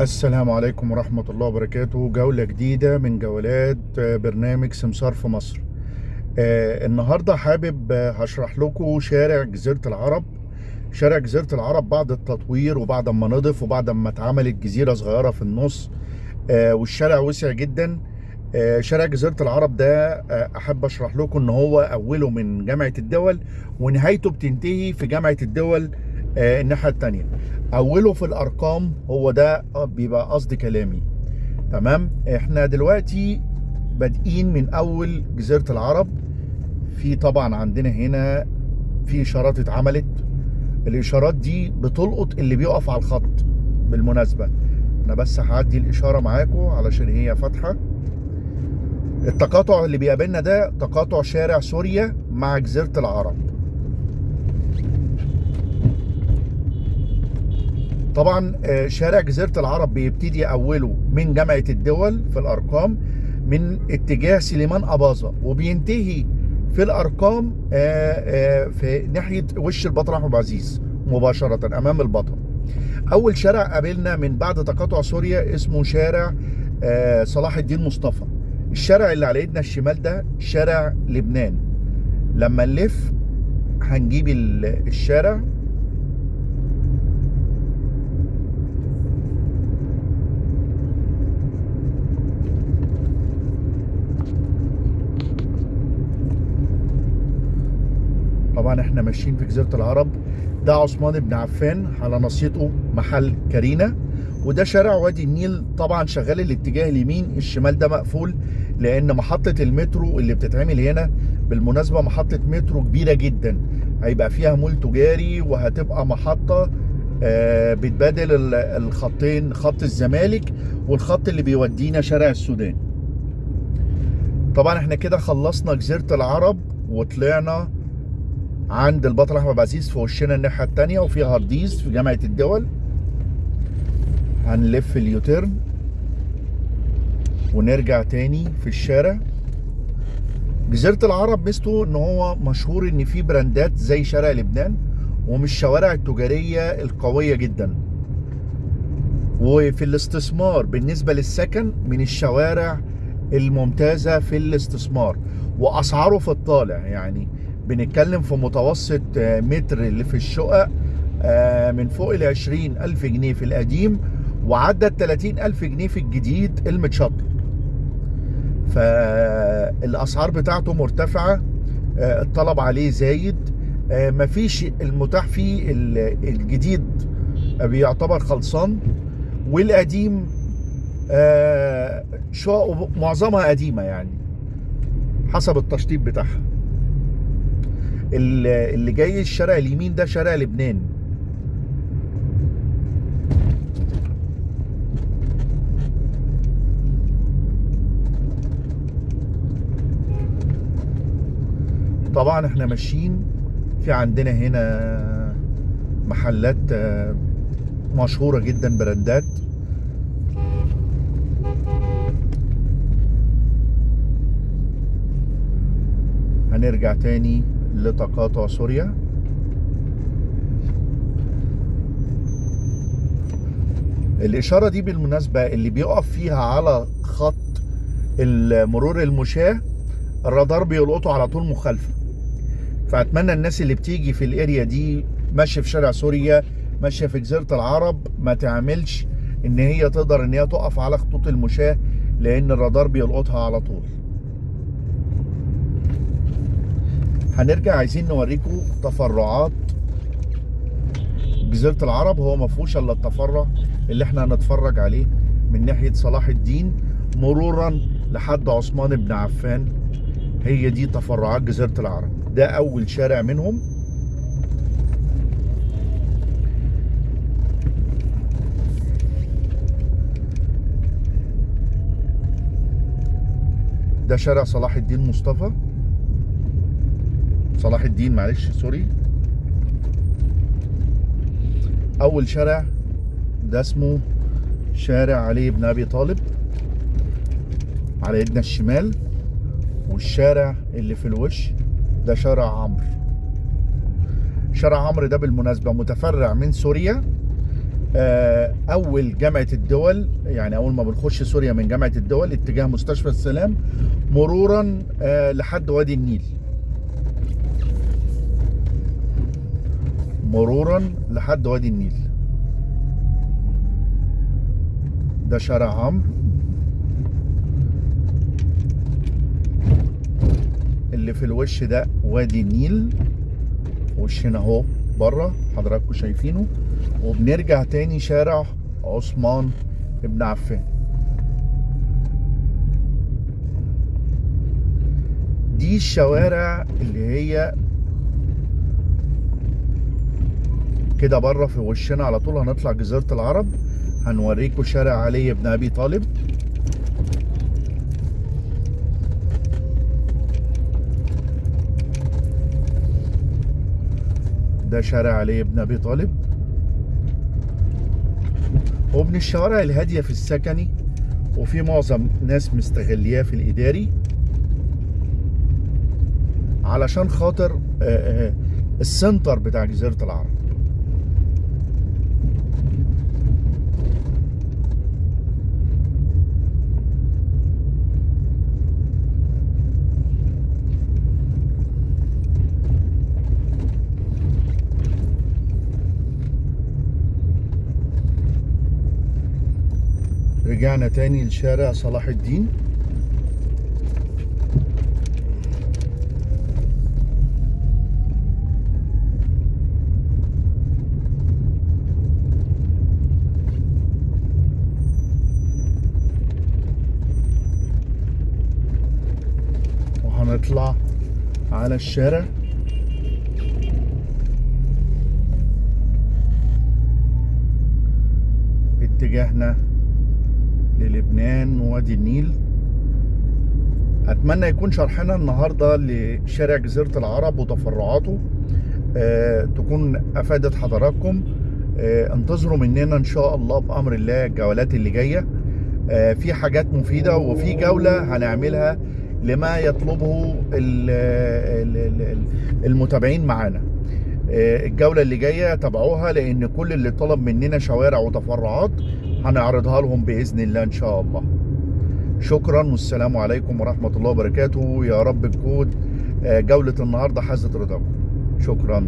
السلام عليكم ورحمة الله وبركاته. جولة جديدة من جولات آه، برنامج سمسار في مصر. آه، النهاردة حابب آه، هشرح لكم شارع جزيرة العرب. شارع جزيرة العرب بعد التطوير وبعد ما نضف وبعد ما اتعملت جزيرة صغيرة في النص والشارع وسع جدا. شارع جزيرة العرب ده أحب أشرح لكم إن هو أوله من جامعة الدول ونهايته بتنتهي في جامعة الدول آه، الناحية التانية. أوله في الأرقام هو ده آه، بيبقى قصد كلامي. تمام؟ إحنا دلوقتي بادئين من أول جزيرة العرب. في طبعا عندنا هنا في إشارات اتعملت. الإشارات دي بتلقط اللي بيقف على الخط بالمناسبة. أنا بس هعدي الإشارة معاكم علشان هي فاتحة. التقاطع اللي بيقابلنا ده تقاطع شارع سوريا مع جزيرة العرب. طبعا آه، شارع جزيرة العرب بيبتدي أوله من جامعة الدول في الأرقام من اتجاه سليمان أباظة وبينتهي في الأرقام آه، آه، في ناحية وش البطل أحمد عبد العزيز مباشرة أمام البطل. أول شارع قابلنا من بعد تقاطع سوريا اسمه شارع صلاح الدين مصطفى. الشارع اللي على إيدنا الشمال ده شارع لبنان. لما نلف هنجيب ال- الشارع طبعا إحنا ماشيين في جزيرة العرب. ده عثمان بن عفان على نصيته محل كارينا وده شارع وادي النيل طبعا شغال الاتجاه اليمين الشمال ده مقفول لأن محطة المترو اللي بتتعمل هنا بالمناسبة محطة مترو كبيرة جدا. هيبقى فيها مول تجاري وهتبقى محطة آه، بتبادل ال- الخطين خط الزمالك والخط اللي بيودينا شارع السودان. طبعا إحنا كده خلصنا جزيرة العرب وطلعنا عند البطل أحمد العزيز في وشنا الناحية الثانية وفي هارديز في جامعة الدول. هنلف ال U-turn. ونرجع تاني في الشارع. جزيرة العرب ميزته إن هو مشهور إن فيه براندات زي شارع لبنان ومش الشوارع التجارية القوية جدا. وفي الاستثمار بالنسبة للسكن من الشوارع الممتازة في الاستثمار. وأسعاره في الطالع يعني بنتكلم في متوسط آه، متر اللي في الشقق آه، من فوق ال 20 ألف جنيه في القديم وعدى ال 30 ألف جنيه في الجديد المتشطب فالأسعار بتاعته مرتفعة آه، الطلب عليه زايد مفيش المتاح فيه ال- الجديد بيعتبر خلصان. والقديم شقق معظمها قديمة يعني حسب التشطيب بتاعها. اللي جاي الشارع اليمين ده شارع لبنان. طبعا إحنا ماشيين في عندنا هنا محلات آه، مشهورة جدا براندات. هنرجع تاني. لتقاطع سوريا. الإشارة دي بالمناسبة اللي بيقف فيها على خط المرور المشاة الرادار بيلقطه على طول مخالفة. فأتمنى الناس اللي بتيجي في الأريا دي ماشية في شارع سوريا ماشية في جزيرة العرب ما تعملش إن هي تقدر إن هي تقف على خطوط المشاة لأن الرادار بيلقطها على طول. هنرجع عايزين نوريكم تفرعات جزيرة العرب هو ما فيهوش إلا التفرع اللي إحنا هنتفرج عليه من ناحية صلاح الدين مرورا لحد عثمان بن عفان. هي دي تفرعات جزيرة العرب. ده أول شارع منهم. ده شارع صلاح الدين مصطفى. صلاح الدين معلش سوري. أول شارع ده اسمه شارع علي بن أبي طالب على ايدنا الشمال والشارع اللي في الوش ده شارع عمرو. شارع عمرو ده بالمناسبة متفرع من سوريا. آه، أول جامعة الدول يعني أول ما بنخش سوريا من جامعة الدول اتجاه مستشفى السلام مرورا آه، لحد وادي النيل. مرورا لحد وادي النيل. ده شارع عمرو اللي في الوش ده وادي النيل. وشنا اهو بره حضراتكم شايفينه. وبنرجع تاني شارع عثمان ابن عفان. دي الشوارع اللي هي كده بره في وشنا على طول هنطلع جزيرة العرب هنوريكم شارع علي بن أبي طالب. ده شارع علي بن أبي طالب. ومن الشوارع الهادية في السكني وفي معظم ناس مستغلياه في الإداري. علشان خاطر آه، آه، السنتر بتاع جزيرة العرب. رجعنا تاني لشارع صلاح الدين. وهنطلع على الشارع. اتجاهنا للبنان ووادي النيل. أتمنى يكون شرحنا النهارده لشارع جزيرة العرب وتفرعاته. آه تكون أفادت حضراتكم. آه انتظروا مننا إن شاء الله بأمر الله الجولات اللي جاية. آه في حاجات مفيدة وفي جولة هنعملها لما يطلبه ال- ال- ال- المتابعين معانا. آه، الجولة اللي جاية تابعوها لأن كل اللي طلب مننا شوارع وتفرعات. هنعرضها لهم بإذن الله إن شاء الله. شكرا والسلام عليكم ورحمة الله وبركاته. يا رب تكون آه، جولة النهاردة حازت رضاكم. شكرا.